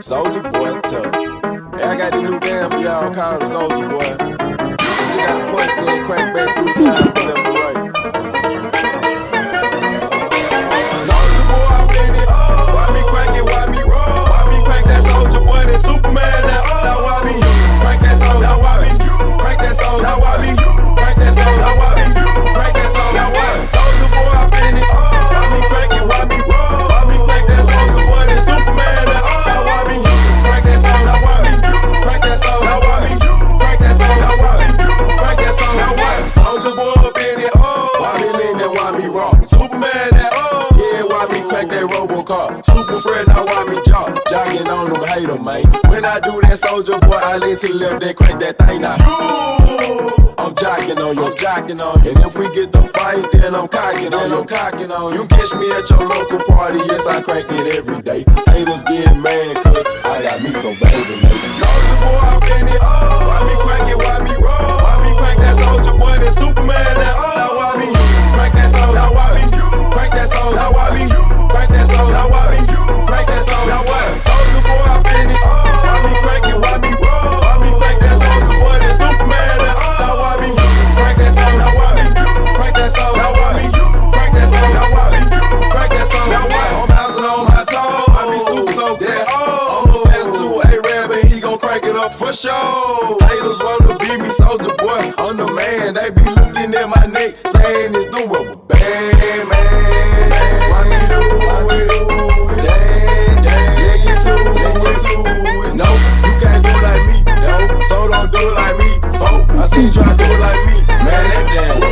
Soldier Boy Tough. Hey, I got this new band for y'all called Soldier Boy. You just gotta point, then crack back through time. up in it, oh. Why me lean and why me raw? Superman that, oh. Yeah, why me crack that Robocop? Super friend, now why me jock? Jogging on them, hate them, man. When I do that soldier boy, I lean to the left, they crack that thing now. You. I'm jocking on you, I'm jocking on you. And if we get the fight, then I'm cocking on you, I'm cocking on you. You catch me at your local party, yes, I crack it every day. Haters up for sure. Haters wanna be me, soldier boy. I'm the man. They be looking at my neck, saying it's doable. Bad man. Why you do it? Damn, damn. Yeah, get to it. No, you can't do it like me, though. So don't do it like me. Oh, I see you try to do it like me. Man, that damn.